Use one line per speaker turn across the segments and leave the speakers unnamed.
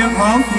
hip hop.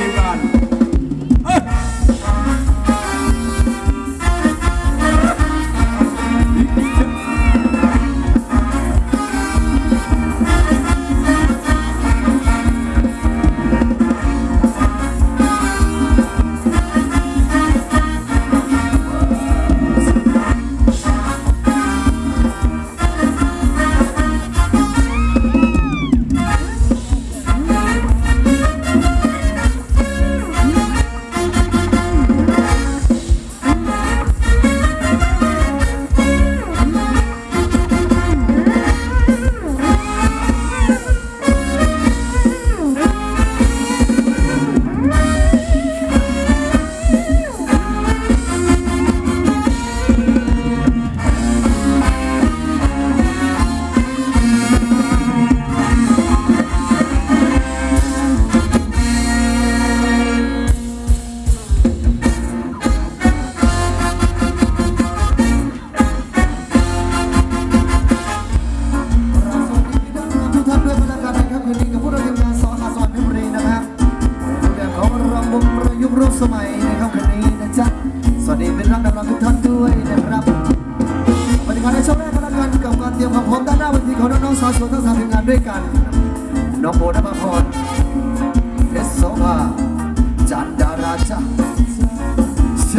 หน้า
เนทีของน้องๆสาวสวยทั้งสามทีมงานด้วยกัน น้องโบนัภพรเอสโซภาจันดาราจ้าเช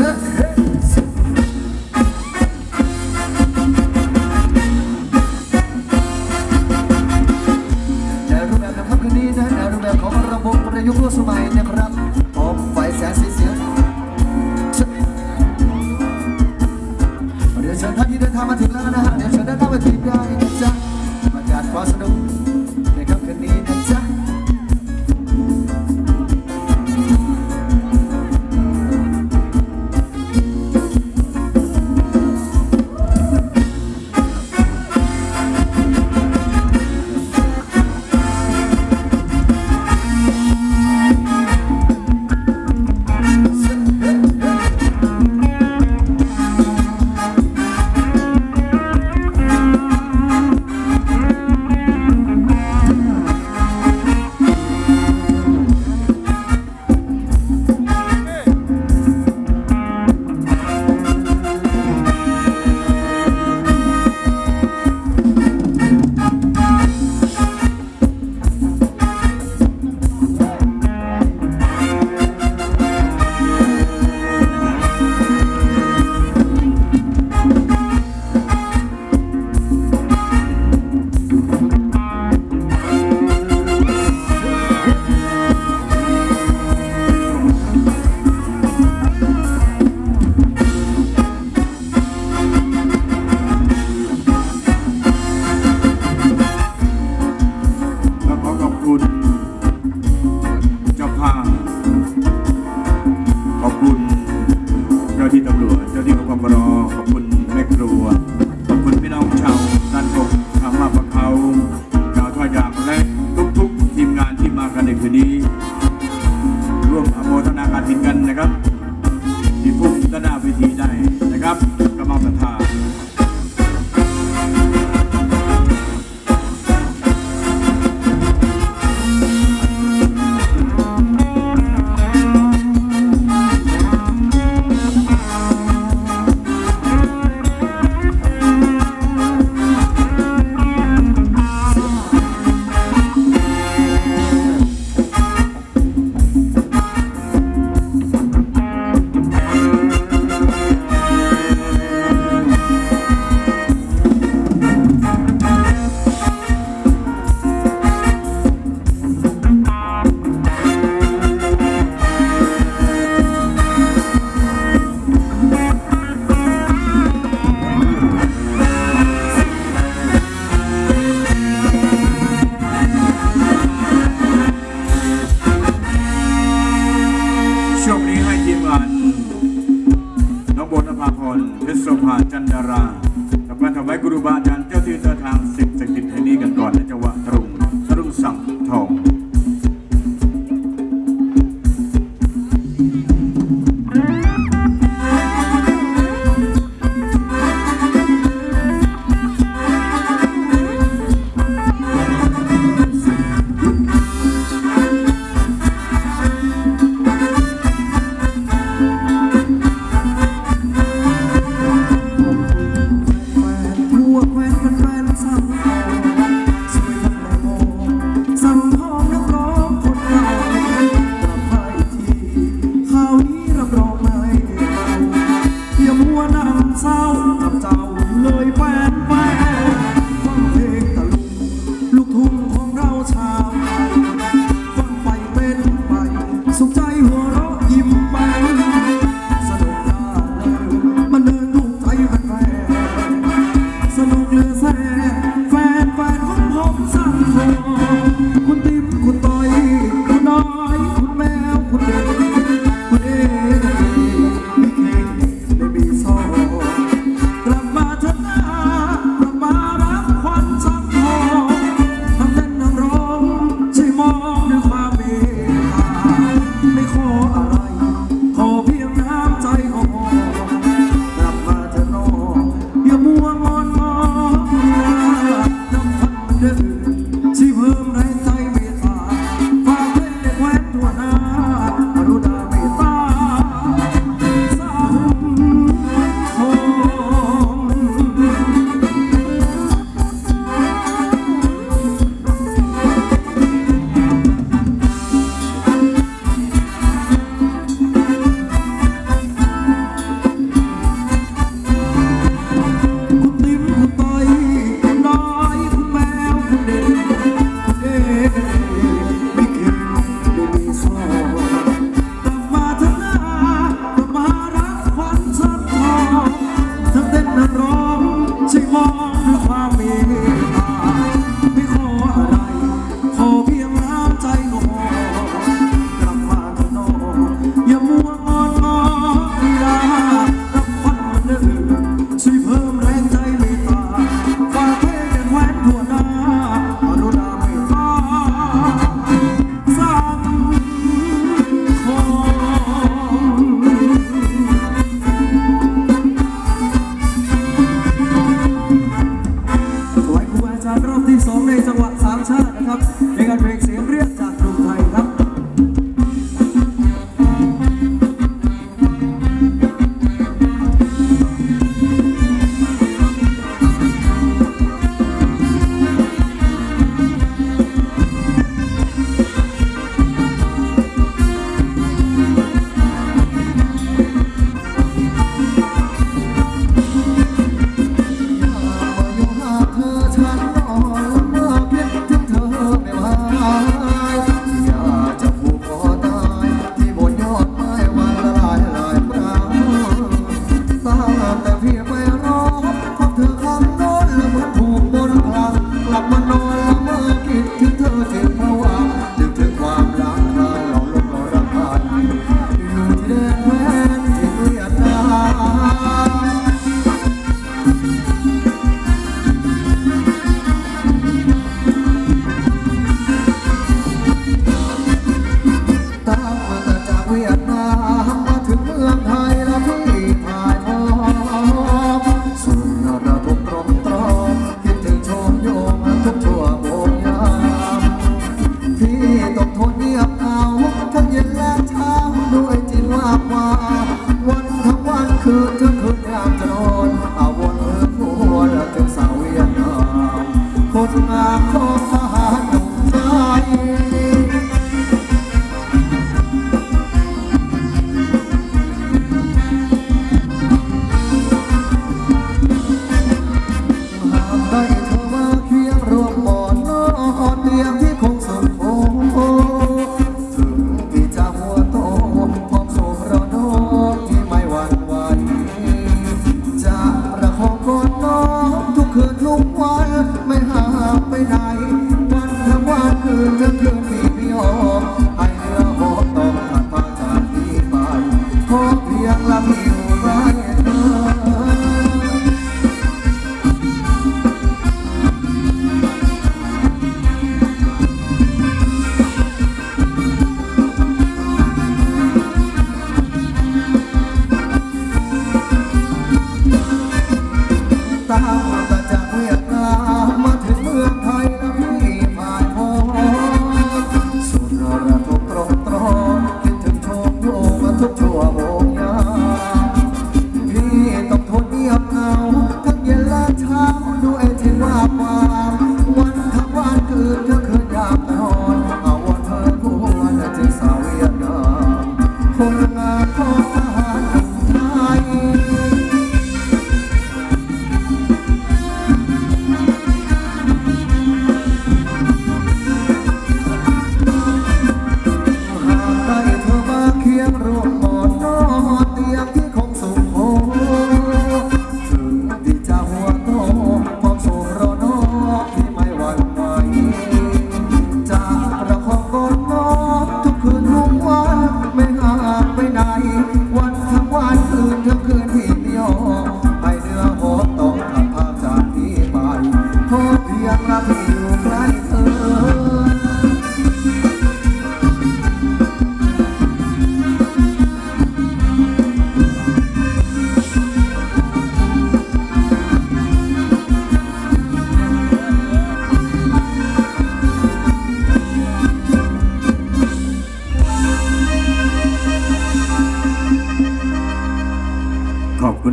ใน
รูปแบบของคำคืนนี้นะ
ในรูปแบบของระบบ
ประยุกต์ร่วมสมัยนะครับ Then I'll be denied. mom, mom, mom,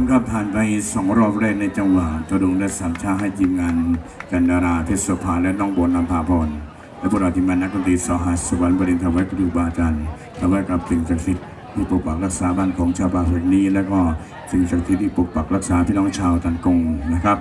ครั
บผ่านไปสองรอบแรกในจังหวะจดงและสามชาให้ทีมงานกันดาราเพชรโสภาและน้องบนนำพาพรและพวกเราทีมงานนักดนตรีสหัสสวรรค์บริณทวายครูบาอาจารย์ทวายกับสิ่งศักดิ์สิทธิ์ที่ปกปักรักษาบ้านของชาวบ้านแห่งนี้ และก็สิ่งศักดิ์สิทธิ์ที่ปกปักรักษาพี่น้องชาวตันกงนะครับ